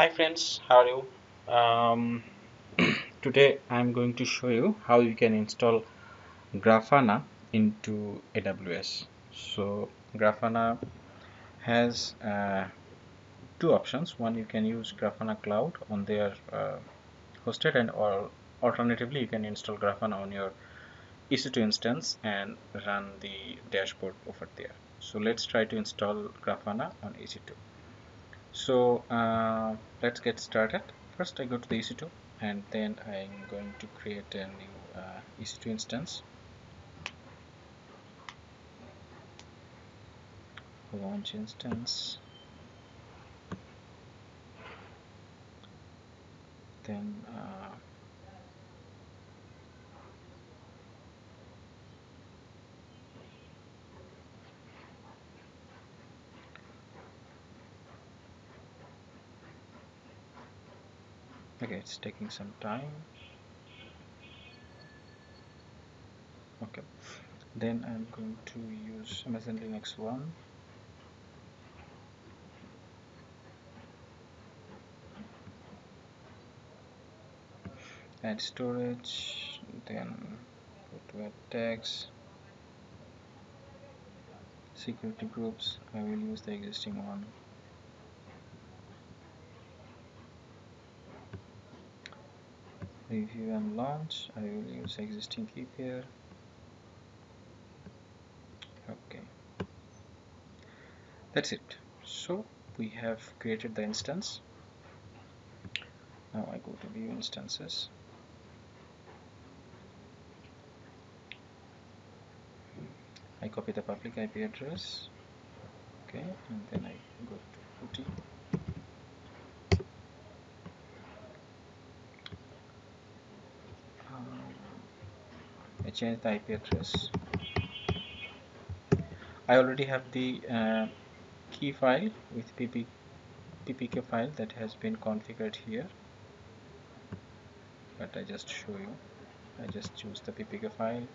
Hi friends, how are you? Um, today I'm going to show you how you can install Grafana into AWS. So Grafana has uh, two options. One you can use Grafana Cloud on their uh, hosted and or alternatively you can install Grafana on your EC2 instance and run the dashboard over there. So let's try to install Grafana on EC2 so uh, let's get started. First I go to the EC2 and then I'm going to create a new uh, EC2 instance. Launch instance. Then uh, okay it's taking some time. Okay. Then I'm going to use Amazon Linux 1 add storage then go to add tags. Security groups I will use the existing one review and launch I will use existing key pair okay. That's it. So we have created the instance. Now I go to view instances. I copy the public IP address. Okay and then I go to PuTTY um, I change the IP address. I already have the uh, key file with pp ppk file that has been configured here. But I just show you. I just choose the ppk file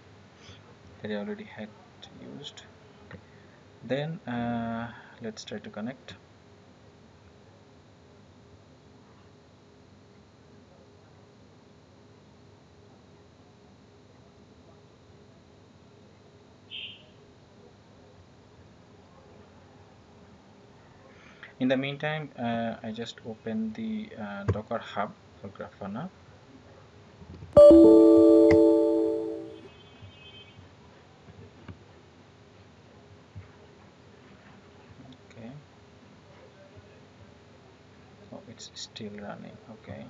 that I already had used. Then uh, let's try to connect in the meantime uh, I just open the uh, docker hub for Grafana. Okay. Oh it's still running. Okay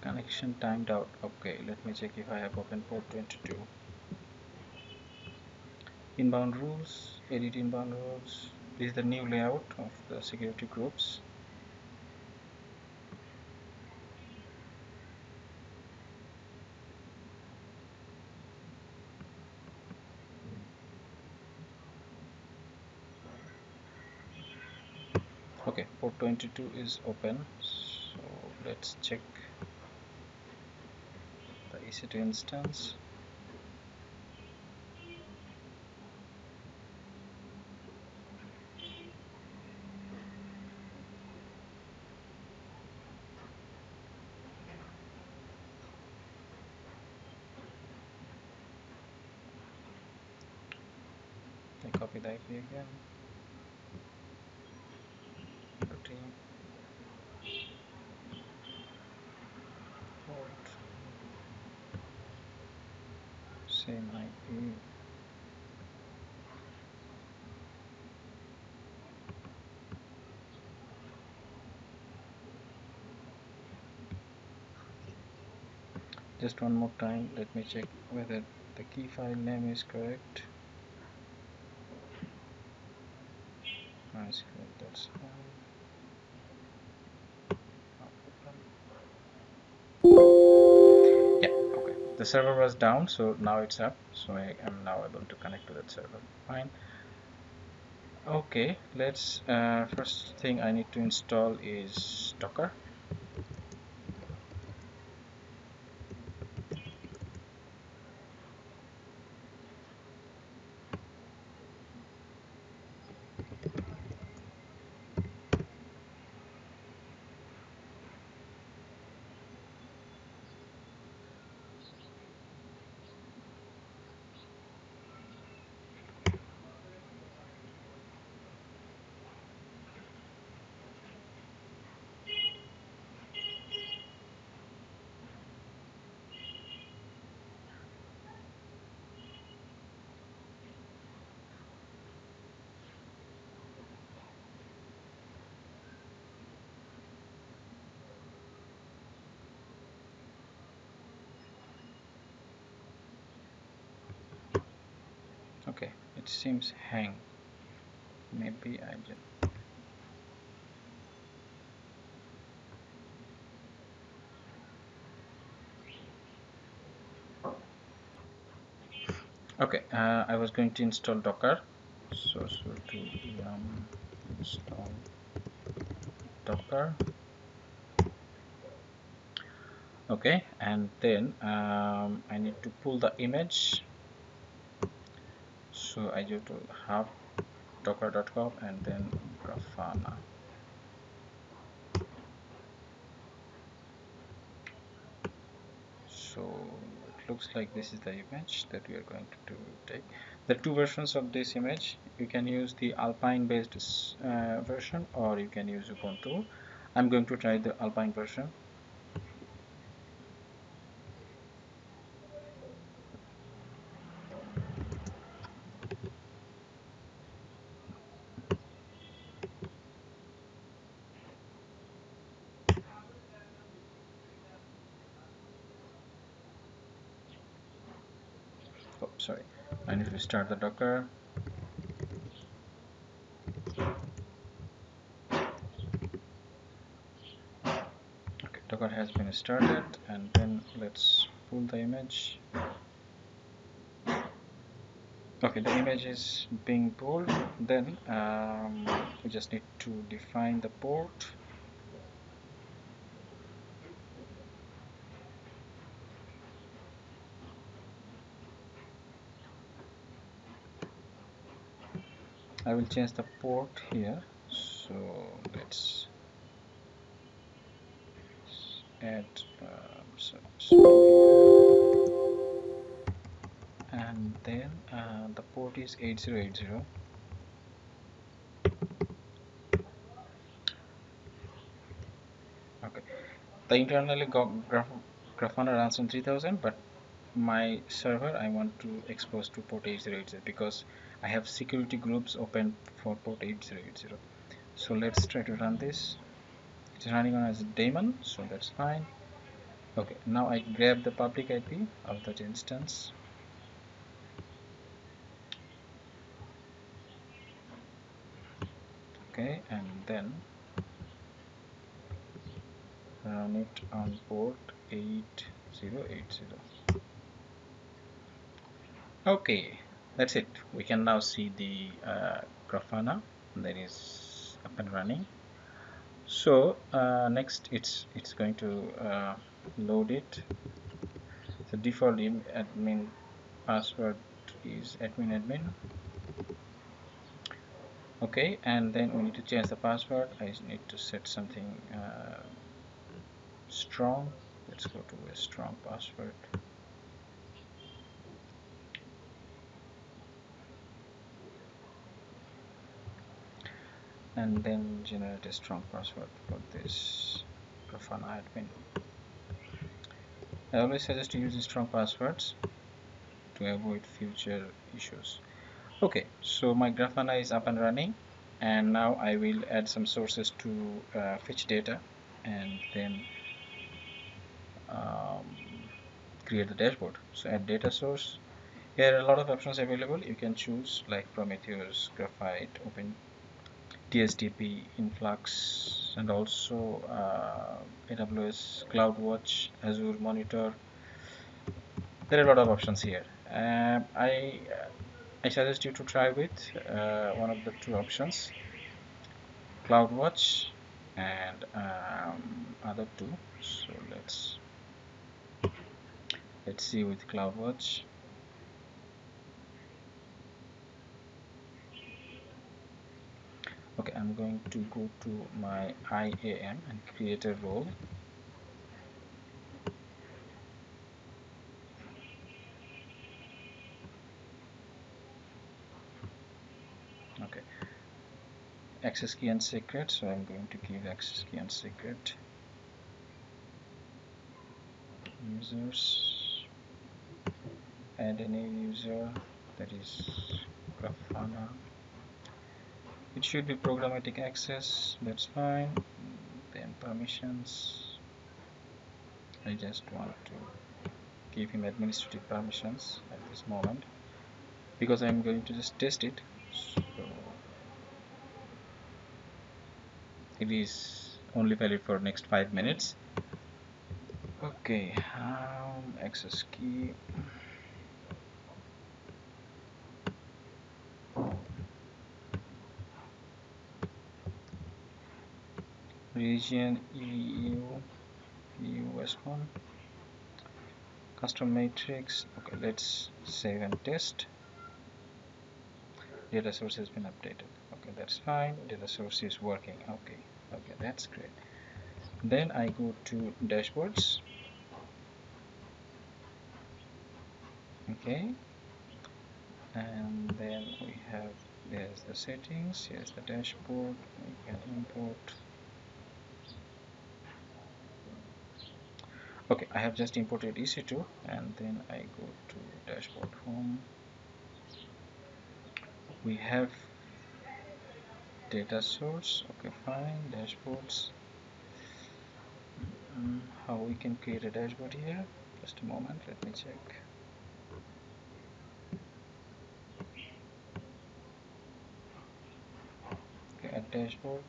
connection timed out. Okay let me check if I have open port 22 inbound rules edit inbound rules. This is the new layout of the security groups okay port 22 is open so let's check the EC2 instance. I copy the IP again Just one more time, let me check whether the key file name is correct. That's fine. The server was down so now it's up. So I am now able to connect to that server. Fine. Okay let's uh, first thing I need to install is docker okay it seems hang. Maybe I just okay uh, I was going to install docker. So so to um, install docker. Okay and then um, I need to pull the image so I go to hub docker.com and then grafana. So it looks like this is the image that we are going to take the two versions of this image. You can use the alpine based uh, version or you can use ubuntu. I'm going to try the alpine version sorry. I need to start the docker. Okay docker has been started and then let's pull the image. Okay the image is being pulled. Then um, we just need to define the port I will change the port here. So let's add um, so, so and then uh, the port is 8080 okay. The internally Graf Grafana runs on 3000 but my server I want to expose to port 8080 because I have security groups open for port 8080 so let's try to run this. It's running on as a daemon so that's fine. Okay now I grab the public IP of that instance. Okay and then run it on port 8080 okay that's it. We can now see the uh, Grafana. That is up and running. So uh, next it's it's going to uh, load it. The default admin password is admin admin. Okay and then we need to change the password. I need to set something uh, strong. Let's go to a strong password and then generate a strong password for this Grafana admin. I always suggest use strong passwords to avoid future issues. Okay, so my Grafana is up and running and now I will add some sources to uh, fetch data and then um, create the dashboard so add data source here are a lot of options available you can choose like Prometheus Graphite Open TSDB Influx and also uh, AWS CloudWatch Azure Monitor. There are a lot of options here. Uh, I I suggest you to try with uh, one of the two options CloudWatch and um, other two. So let's let's see with CloudWatch okay I'm going to go to my IAM and create a role. Okay. Access key and secret so I'm going to give access key and secret. Users. Add a new user that is Grafana it should be programmatic access that's fine. Then permissions. I just want to give him administrative permissions at this moment because I'm going to just test it. So it is only valid for next five minutes. Okay um, access key region EU US one. Custom metrics. Okay let's save and test. Data source has been updated. Okay that's fine. Data source is working. Okay okay that's great. Then I go to dashboards. Okay. And then we have there's the settings here's the dashboard. We can import okay I have just imported EC2 and then I go to dashboard home. We have data source. Okay fine dashboards. Um, how we can create a dashboard here? Just a moment let me check. Okay add dashboard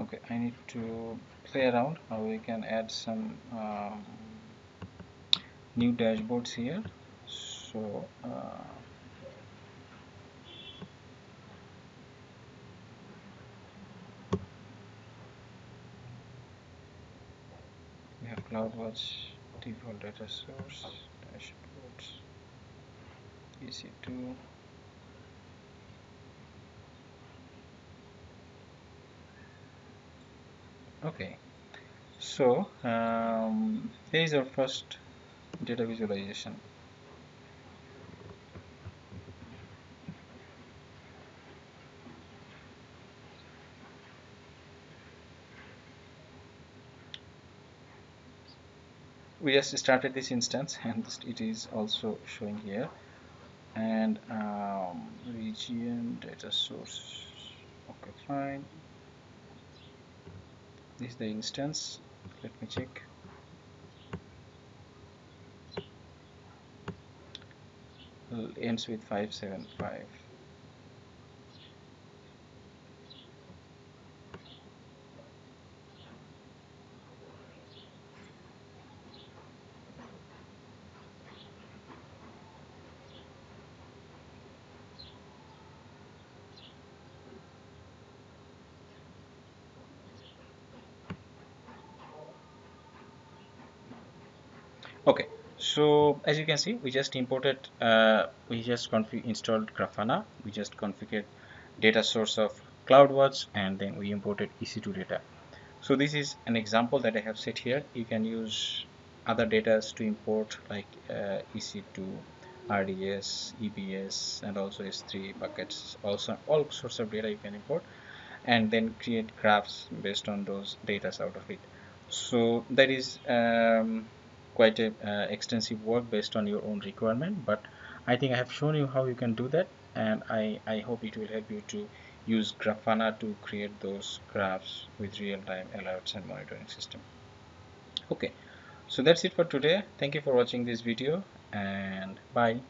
okay I need to play around. How we can add some um, new dashboards here. So uh, we have CloudWatch default data source dashboards EC2 okay. So um, here is our first data visualization. We just started this instance and it is also showing here. And um, region data source. Okay fine is the instance. Let me check. Ends with 575 okay so as you can see we just imported uh, we just installed grafana. We just configured data source of CloudWatch and then we imported EC2 data. So this is an example that I have set here. You can use other data to import like uh, EC2 RDS EBS and also S3 buckets. Also all sorts of data you can import and then create graphs based on those data out of it. So that is um, quite a uh, extensive work based on your own requirement but I think I have shown you how you can do that and I, I hope it will help you to use Grafana to create those graphs with real-time alerts and monitoring system. Okay so that's it for today. Thank you for watching this video and bye